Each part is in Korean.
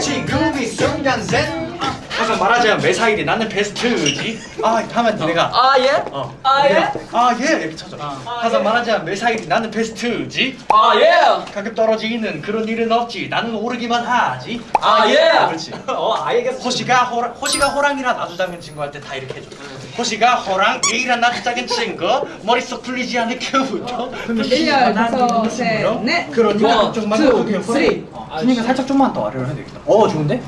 지금이 순간생 항상 말하자면 매사일이 나는 베스트지. 아 하면 내가. 아 예? 어. 아 예? 아 예. 이렇게 쳐줘. 항상 말하자면 매사일이 나는 베스트지. 아 예? 가끔 떨어지는 그런 일은 없지. 나는 오르기만 하지. 아 예? 그렇지. 어 알겠어. 호시가 호랑 호시가 호랑이랑 나도 작은 친구 할 때 다 이렇게 해줘. 호시가 호랑 A랑 나도 작은 친구. 머릿속 풀리지 않을 겨우죠 1열 다섯 셋넷 그러니까 원, 좀만 투, 더 그냥 쓰리. 그러니까 살짝 좀만 더 아래로 해야 되겠다. 어 좋은데?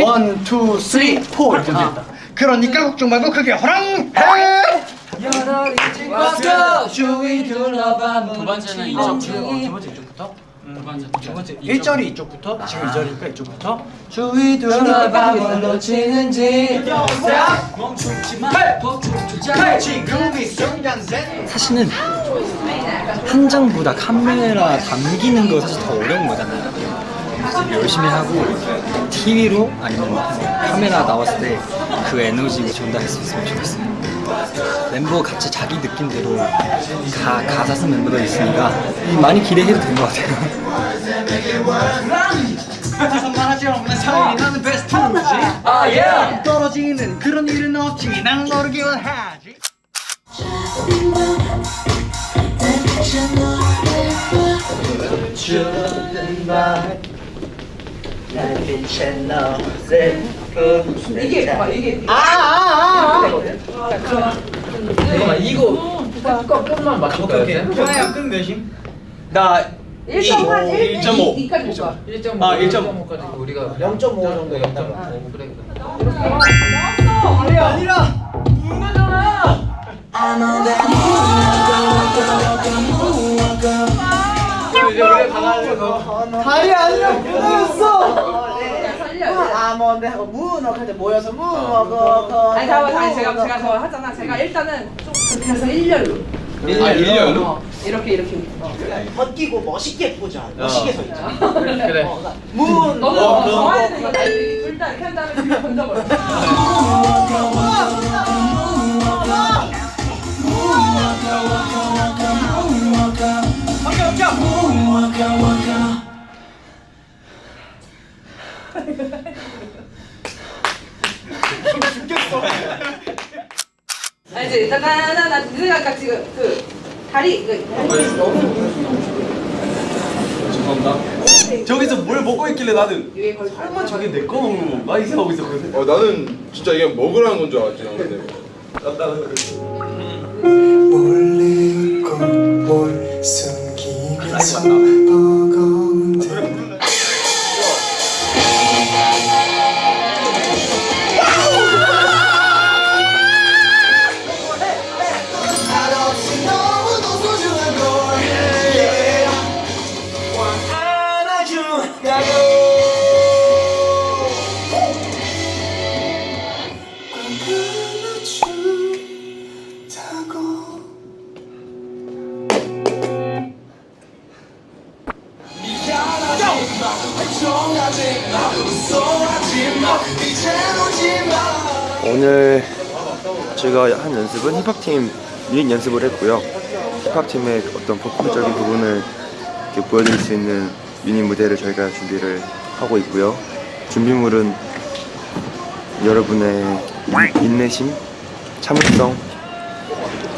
one, two, three, four 이렇게 되겠다 그러니까 걱정 말고 그게 호랑! 해! 왔어 주위 둘러봐 두 번째는 어, 이쪽 두 번째 이쪽부터? 두 번째 두 번째 1절이 이쪽부터? 지금 2절이니까 이쪽부터? 주위 둘러봐 뭘 놓치는지. 멈추지 마 지금 이 순간생 사실은 한 장보다 카메라 담기는 거 사실 더 어려운 거잖아요. 열심히 하고 TV로 아니면 카메라 나왔을 때 그 에너지를 전달할 수 있으면 좋겠어요. 멤버 같이 자기 느낌대로 가, 가사 쓴 멤버들 있으니까 많이 기대해도 될것 같아요. 말하지 않는 사람이 나는 베스트지 아 예? 떨어지는 그런 일은 없지 난 모르기만 하지 이게 봐 이게. 잠깐만 이거 거 끝만 맞출 거야 좋아요. 끝 몇임? 나1.1 1 1.5. 2까지 못 가. 1.5 아, 1.5. 1.5까지. 우리가 0.5 정도 0.5 그래 아니야 아몬드 하고 무너 그때 모여서 무너거 아니 잠깐 아니 제가 제가 저 하잖아 제가 일단은 좀 그렇게 해서 1열로 아 일렬로? 어, 이렇게 이렇게 어. 벗기고 멋있게 보자. 멋있게 서 있자. 그래 문. 너는 어, 정해야 되는 거다 둘다 이렇게 한 다음에 뒤로 던져버려 알지? 나나나나 내가 아까 지금 그 다리 그 다리 너무 저기서 뭘 먹고 있길래 나는 설마 저게 내 거 먹는 건가? 이 생각하고 있었거든. 어 나는 진짜 이게 먹으라는 건 줄 알았지 난 근데 몰래 꼴 숨기면서 오늘 제가 한 연습은 힙합팀 유닛 연습을 했고요. 힙합팀의 어떤 퍼포먼적인 부분을 이렇게 보여드릴 수 있는 유닛 무대를 저희가 준비를 하고 있고요. 준비물은 여러분의 인내심, 참을성.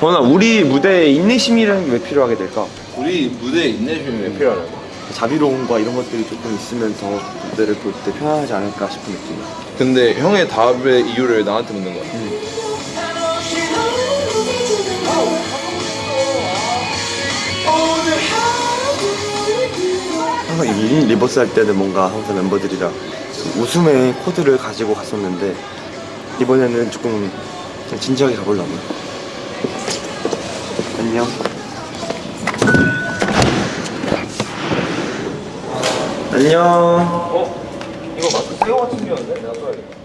보나 우리 무대에 인내심이라는 게 왜 필요하게 될까? 우리 무대에 인내심이 왜 필요하냐고 자비로움과 이런 것들이 조금 있으면 더 무대를 볼 때 편안하지 않을까 싶은 느낌. 근데 형의 답의 이유를 나한테 묻는 거야 항상 이 reverse 할 때는 뭔가 항상 멤버들이랑 좀 웃음의 코드를 가지고 갔었는데 이번에는 조금 그냥 진지하게 가보려고요. 안녕. 안녕. 어? 이거 마스크 새거 같은 경우인데 내가 써야겠다.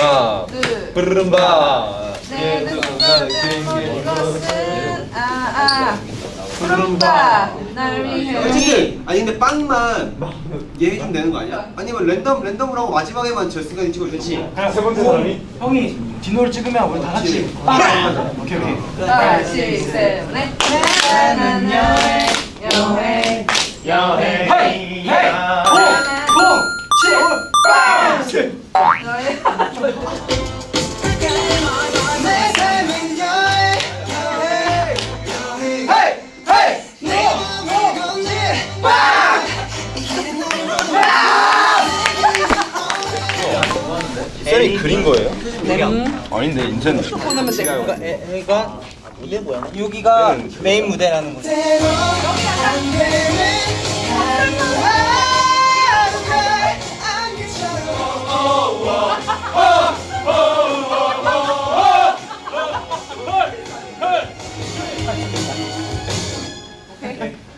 아 브르름바 네, 는 것은 아아 푸른다 날 위해. 솔직히 아니 근데 빵만 얘 해주면 되는 거 아니야? 아니면 랜덤 랜덤으로 하고 마지막에만 결승까지 찍어주지? 하나 세 번째 사람이? 형이 디노를 찍으면 우리 다 같이 빵! 오케이 오케이. 하나 둘셋넷 나는 여행 여행. 여행 쌤이 그린 거예요? 아닌데 인천 그러니까 무대 뭐야? 여기가 메인 무대라는 거지. 대로 안 되는 하루하루가 안개처럼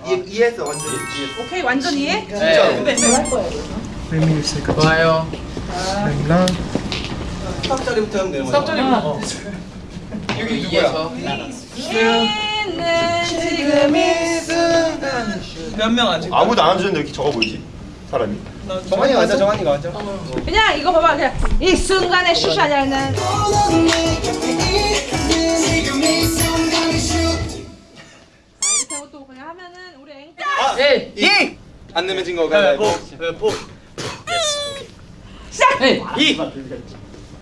이, 이해했어 완전히? 오케이 완전 이해? 좋아요. 수학 자리부터 하면 되는 거야 여기 누구야? 지금 이 순간. 몇명 찍 아무도 안 앉았는데 이렇게 적어 보이지? 사람이? 정한이가 앉아 정한이가 앉아 그냥 이거 봐봐 그냥. 이 순간의 슈샤냐는 너는 내 곁에 있는 지금 이 순간이 슈 이렇게 하고 또 그냥 하면은 우리 앵 에이. 이! 안 내면 진 거 가위바위보 가위바위보 시작! 에이.